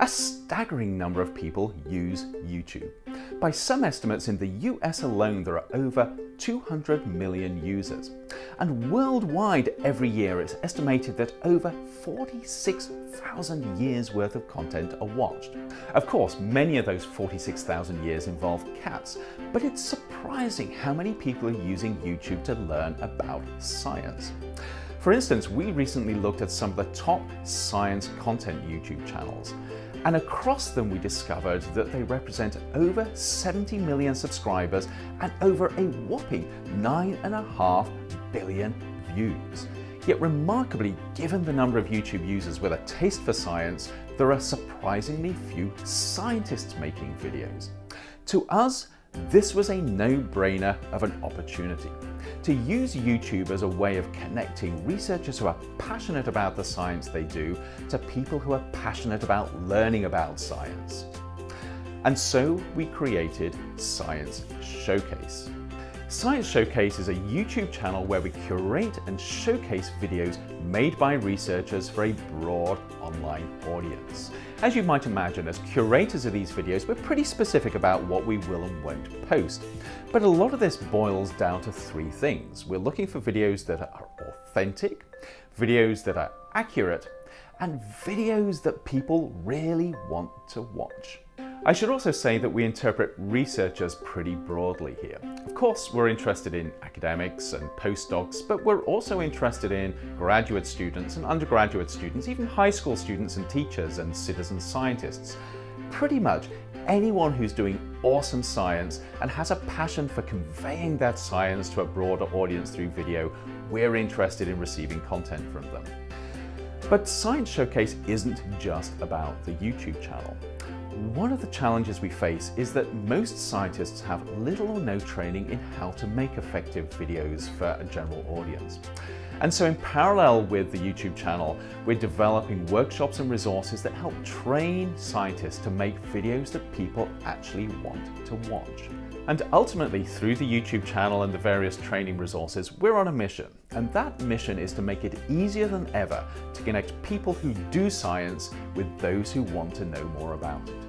A staggering number of people use YouTube. By some estimates, in the US alone, there are over 200 million users. And worldwide, every year, it's estimated that over 46,000 years worth of content are watched. Of course, many of those 46,000 years involve cats, but it's surprising how many people are using YouTube to learn about science. For instance, we recently looked at some of the top science content YouTube channels. And across them, we discovered that they represent over 70 million subscribers and over a whopping 9.5 billion views. Yet remarkably, given the number of YouTube users with a taste for science, there are surprisingly few scientists making videos. To us, this was a no-brainer of an opportunity to use YouTube as a way of connecting researchers who are passionate about the science they do to people who are passionate about learning about science. And so we created Science Showcase. Science Showcase is a YouTube channel where we curate and showcase videos made by researchers for a broad online audience. As you might imagine, as curators of these videos, we're pretty specific about what we will and won't post. But a lot of this boils down to three things. We're looking for videos that are authentic, videos that are accurate, and videos that people really want to watch. I should also say that we interpret researchers pretty broadly here. Of course, we're interested in academics and postdocs, but we're also interested in graduate students and undergraduate students, even high school students and teachers and citizen scientists. Pretty much anyone who's doing awesome science and has a passion for conveying that science to a broader audience through video, we're interested in receiving content from them. But Science Showcase isn't just about the YouTube channel. One of the challenges we face is that most scientists have little or no training in how to make effective videos for a general audience. And so in parallel with the YouTube channel, we're developing workshops and resources that help train scientists to make videos that people actually want to watch. And ultimately, through the YouTube channel and the various training resources, we're on a mission. And that mission is to make it easier than ever to connect people who do science with those who want to know more about it.